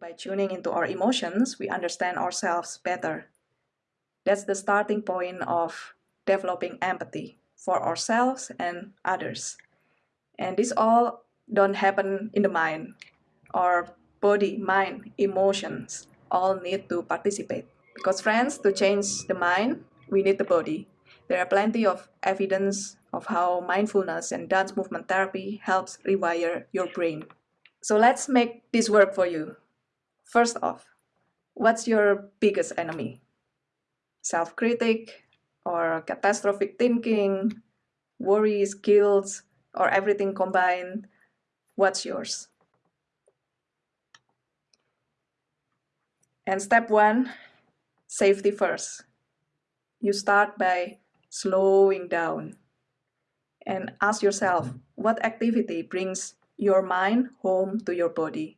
By tuning into our emotions, we understand ourselves better. That's the starting point of developing empathy for ourselves and others. And this all don't happen in the mind. Our body, mind, emotions all need to participate. Because friends, to change the mind, we need the body. There are plenty of evidence of how mindfulness and dance movement therapy helps rewire your brain. So let's make this work for you. First off, what's your biggest enemy? Self-critic or catastrophic thinking, worries, guilt, or everything combined? What's yours? And step one, safety first. You start by slowing down and ask yourself what activity brings your mind home to your body.